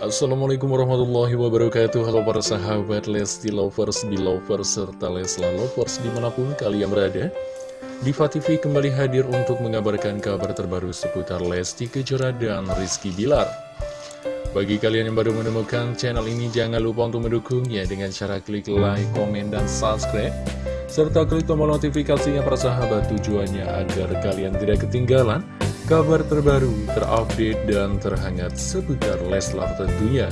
Assalamualaikum warahmatullahi wabarakatuh. Halo para sahabat Lesti Lovers, Belovers, serta Lesla Lovers di mana pun kalian berada. Diva TV kembali hadir untuk mengabarkan kabar terbaru seputar Lesti Kejora dan Rizky Bilar. Bagi kalian yang baru menemukan channel ini jangan lupa untuk mendukungnya dengan cara klik like, komen, dan subscribe. Serta klik tombol notifikasinya para sahabat tujuannya agar kalian tidak ketinggalan kabar terbaru, terupdate, dan terhangat seputar Leslar tentunya.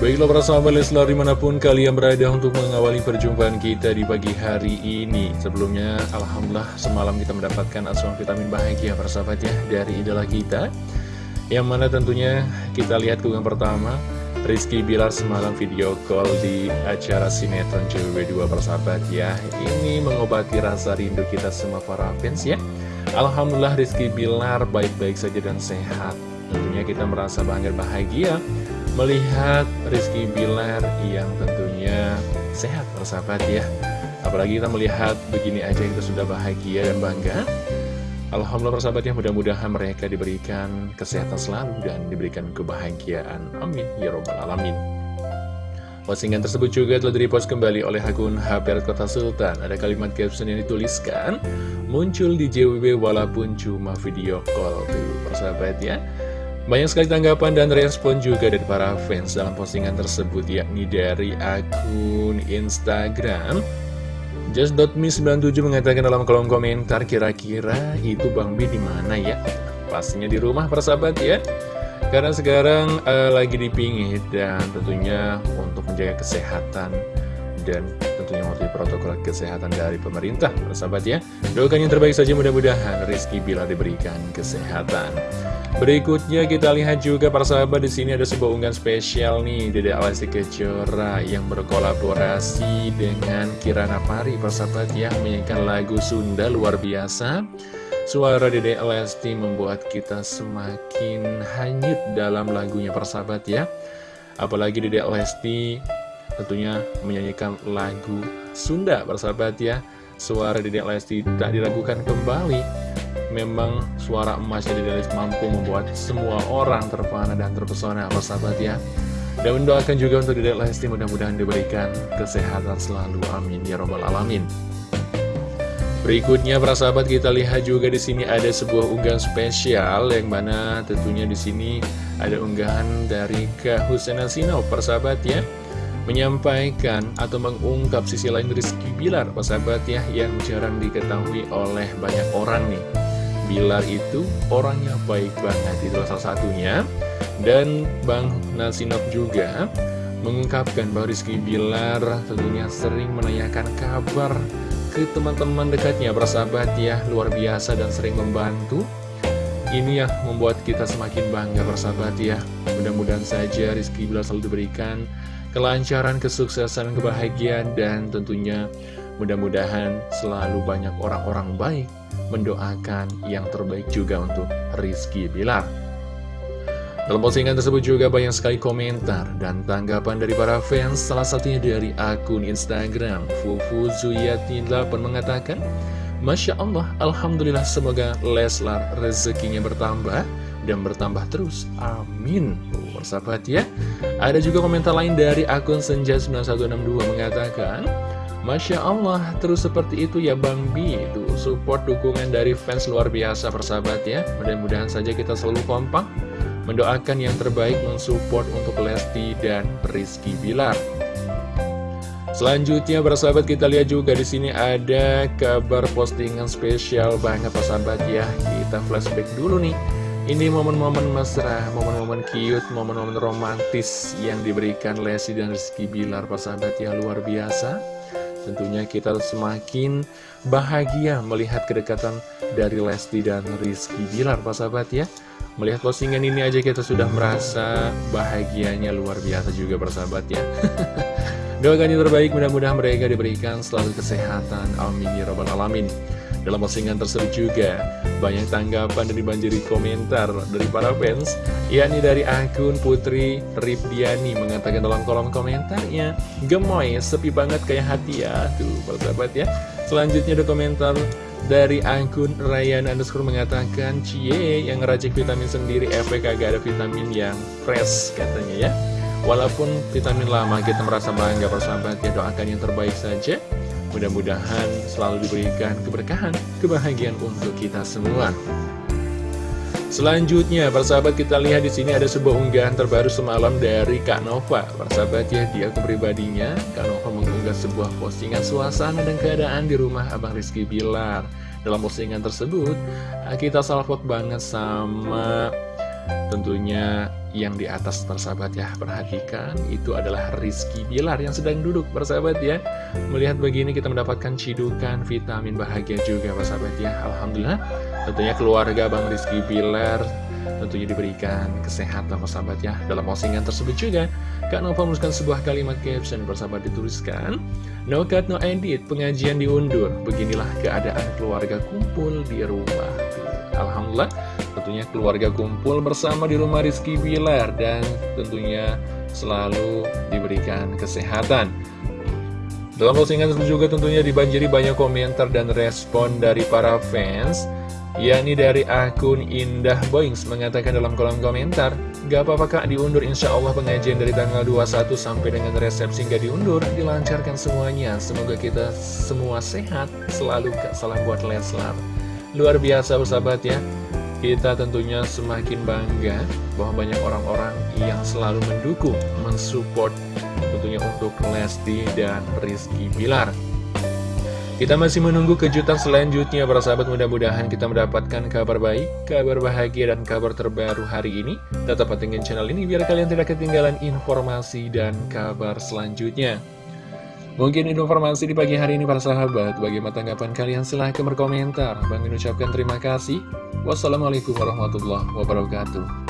Baiklah para sahabat Leslar di mana pun kalian berada untuk mengawali perjumpaan kita di pagi hari ini. Sebelumnya Alhamdulillah semalam kita mendapatkan asuhan vitamin bahagia para sahabat ya dari idola kita. Yang mana tentunya kita lihat keunggahan pertama Rizky Bilar semalam video call di acara sinetron JWB2 persahabat ya Ini mengobati rasa rindu kita semua para fans ya. Alhamdulillah Rizky Bilar baik-baik saja dan sehat. Tentunya kita merasa bangga bahagia Melihat Rizky Bilar yang tentunya sehat persahabat ya. Apalagi kita melihat begini aja kita sudah bahagia dan bangga Alhamdulillah persahabat ya mudah-mudahan mereka diberikan kesehatan selalu dan diberikan kebahagiaan. Amin. Ya Robbal Alamin. Postingan tersebut juga telah direpost kembali oleh akun HP Kota Sultan. Ada kalimat caption yang dituliskan, muncul di JWB walaupun cuma video call. Tuh, persahabat ya. Banyak sekali tanggapan dan respon juga dari para fans dalam postingan tersebut, yakni dari akun Instagram Just.me97 mengatakan dalam kolom komentar kira-kira itu Bang B di mana ya? Pastinya di rumah persahabat ya. Karena sekarang uh, lagi dipingit dan tentunya untuk menjaga kesehatan dan tentunya waktu protokol kesehatan dari pemerintah persahabat ya. Doakan yang terbaik saja mudah-mudahan Rizky bila diberikan kesehatan. Berikutnya kita lihat juga para sahabat di sini ada sebuah unggahan spesial nih Dede Alesti Kejora yang berkolaborasi dengan Kirana Pari para sahabat ya menyanyikan lagu Sunda luar biasa. Suara Dede Alesti membuat kita semakin hanyut dalam lagunya para sahabat ya. Apalagi Dede Alesti tentunya menyanyikan lagu Sunda para sahabat ya. Suara Dede Alesti tak diragukan kembali. Memang suara emasnya Dede mampu membuat semua orang terpana dan terpesona sahabat ya. Dan mendoakan juga untuk Dede Lesti mudah-mudahan diberikan kesehatan selalu. Amin. Ya robbal alamin. Berikutnya para sahabat kita lihat juga di sini ada sebuah unggahan spesial yang mana tentunya di sini ada unggahan dari Kak Husena Sino persahabat ya menyampaikan atau mengungkap sisi lain Rizky Bilar persahabat ya yang jarang diketahui oleh banyak orang nih Bilar itu orangnya baik banget, itu salah satunya. Dan Bang Nasinop juga mengungkapkan bahwa Rizky Bilar tentunya sering menanyakan kabar ke teman-teman dekatnya, bersahabat ya, luar biasa dan sering membantu. Ini yang membuat kita semakin bangga bersahabat ya. Mudah-mudahan saja Rizky Bilar selalu diberikan kelancaran, kesuksesan, kebahagiaan, dan tentunya mudah-mudahan selalu banyak orang-orang baik mendoakan yang terbaik juga untuk Rizky Bilar. Dalam postingan tersebut juga banyak sekali komentar dan tanggapan dari para fans, salah satunya dari akun Instagram Fufu Zuyati8 mengatakan, Masya Allah, Alhamdulillah semoga Leslar rezekinya bertambah dan bertambah terus. Amin. Oh, persahabat ya. Ada juga komentar lain dari akun Senja9162 mengatakan, Masya Allah, terus seperti itu ya Bang Bi Itu support dukungan dari fans luar biasa persahabat ya Mudah-mudahan saja kita selalu kompak Mendoakan yang terbaik mensupport untuk Lesti dan Rizky Bilar Selanjutnya persahabat kita lihat juga di sini ada kabar postingan spesial banget persahabat ya Kita flashback dulu nih ini momen-momen mesra, momen-momen cute, momen-momen romantis yang diberikan Lesti dan Rizky Bilar persahabat ya luar biasa Tentunya kita semakin bahagia melihat kedekatan dari Lesti dan Rizky Bilar, Pak sahabat ya. Melihat postingan ini aja kita sudah merasa bahagianya luar biasa juga persahabat ya. Doakan yang terbaik, mudah-mudahan mereka diberikan selalu kesehatan. Amin ya robbal alamin. Dalam postingan tersebut juga banyak tanggapan dan dibanjiri komentar dari para fans yakni dari akun Putri Ripdiani mengatakan dalam kolom komentarnya Gemoy, sepi banget kayak hati ya. Tuh, persahabat ya. Selanjutnya ada komentar dari akun Ryan underscore mengatakan Cie yang ngeracik vitamin sendiri efek agak ada vitamin yang fresh katanya ya. Walaupun vitamin lama kita merasa bangga persahabat ya doakan yang terbaik saja Mudah-mudahan selalu diberikan keberkahan, kebahagiaan untuk kita semua Selanjutnya, persahabat kita lihat di sini ada sebuah unggahan terbaru semalam dari Kak Nova. Persahabat ya, di akun pribadinya, Kak Nova mengunggah sebuah postingan suasana dan keadaan di rumah Abang Rizky Bilar. Dalam postingan tersebut, kita salvot banget sama tentunya yang di atas persahabat ya. Perhatikan, itu adalah Rizky Bilar yang sedang duduk persahabat ya. Melihat begini kita mendapatkan cidukan vitamin bahagia juga persahabat ya. Alhamdulillah Tentunya keluarga Bang Rizky Bilar tentunya diberikan kesehatan persahabat ya. Dalam postingan tersebut juga, Kak Nova menuliskan sebuah kalimat caption persahabat dituliskan, No cut, no edit, pengajian diundur. Beginilah keadaan keluarga kumpul di rumah. Alhamdulillah, tentunya keluarga kumpul bersama di rumah Rizky Bilar dan tentunya selalu diberikan kesehatan. Dalam postingan juga tentunya dibanjiri banyak komentar dan respon dari para fans yakni dari akun Indah Boings mengatakan dalam kolom komentar, Gak apa-apa kak diundur insya Allah pengajian dari tanggal 21 sampai dengan resepsi gak diundur, dilancarkan semuanya. Semoga kita semua sehat, selalu gak salah buat Leslar. Luar biasa bersahabat ya, kita tentunya semakin bangga bahwa banyak orang-orang yang selalu mendukung, mensupport tentunya untuk Lesti dan Rizky Bilar. Kita masih menunggu kejutan selanjutnya para sahabat mudah-mudahan kita mendapatkan kabar baik, kabar bahagia dan kabar terbaru hari ini. Tetap pantengin channel ini biar kalian tidak ketinggalan informasi dan kabar selanjutnya. Mungkin informasi di pagi hari ini para sahabat, bagaimana tanggapan kalian silahkan berkomentar. Bang ucapkan terima kasih. Wassalamualaikum warahmatullahi wabarakatuh.